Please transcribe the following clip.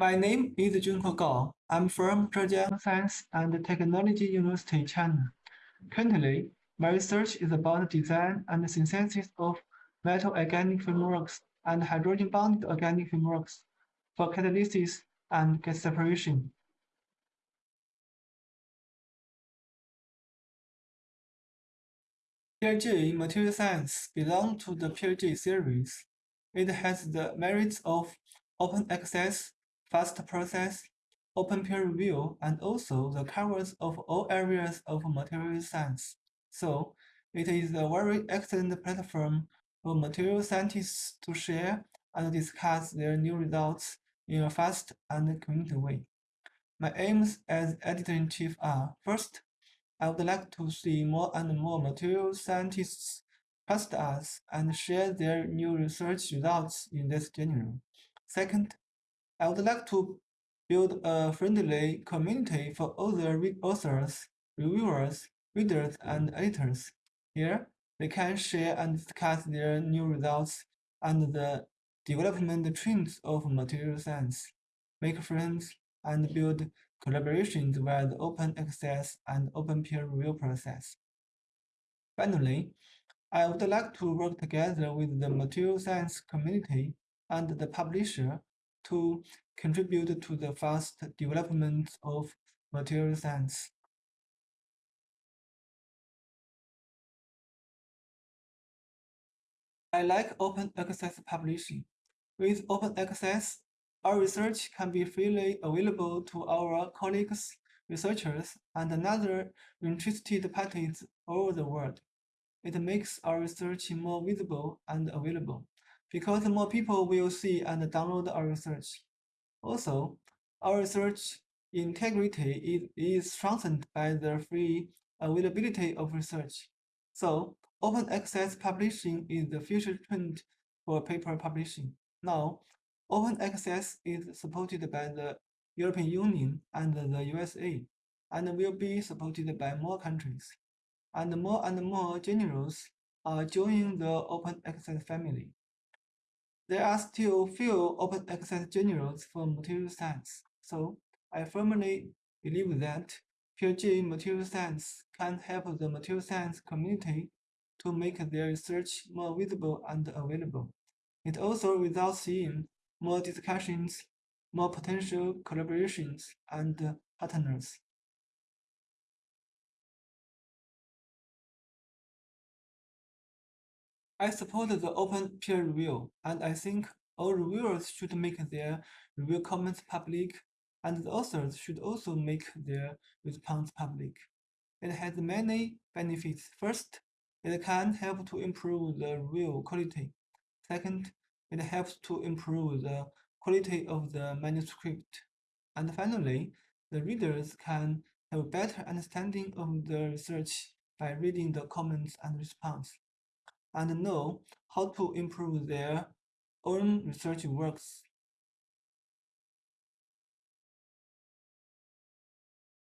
My name is Junkuo Gao. I'm from Zhejiang Science and Technology University, China. Currently, my research is about design and synthesis of metal organic frameworks and hydrogen-bonded organic frameworks for catalysis and gas separation. PeerJ in Material Science belongs to the PeerJ series. It has the merits of open access, fast process, open peer review, and also the covers of all areas of material science. So it is a very excellent platform for material scientists to share and discuss their new results in a fast and convenient way. My aims as editor-in-chief are, first, I would like to see more and more material scientists trust us and share their new research results in this journal. Second, I would like to build a friendly community for other authors, reviewers, readers, and editors. Here, they can share and discuss their new results and the development trends of material science, make friends, and build collaborations via the open access and open peer review process. Finally, I would like to work together with the material science community and the publisher to contribute to the fast development of material science. I like open access publishing. With open access, our research can be freely available to our colleagues, researchers, and other interested parties all over the world. It makes our research more visible and available, because more people will see and download our research. Also, our research integrity is, is strengthened by the free availability of research. So, open access publishing is the future trend for paper publishing. Now, Open access is supported by the European Union and the USA, and will be supported by more countries. And more and more journals are joining the open access family. There are still few open access journals for material science, so I firmly believe that PeerJ Material Science can help the material science community to make their research more visible and available. It also results in more discussions, more potential collaborations, and partners. I support the open peer review, and I think all reviewers should make their review comments public, and the authors should also make their response public. It has many benefits. First, it can help to improve the review quality. Second, it helps to improve the quality of the manuscript. And finally, the readers can have a better understanding of the research by reading the comments and response, and know how to improve their own research works